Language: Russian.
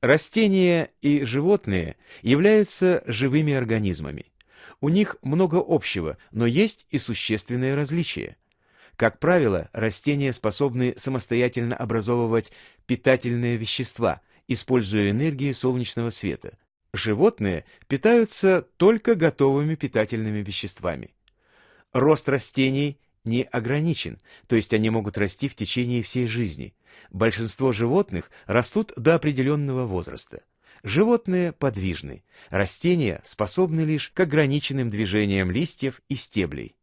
Растения и животные являются живыми организмами. У них много общего, но есть и существенные различия. Как правило, растения способны самостоятельно образовывать питательные вещества, используя энергию солнечного света. Животные питаются только готовыми питательными веществами. Рост растений не ограничен, то есть они могут расти в течение всей жизни. Большинство животных растут до определенного возраста. Животные подвижны, растения способны лишь к ограниченным движениям листьев и стеблей.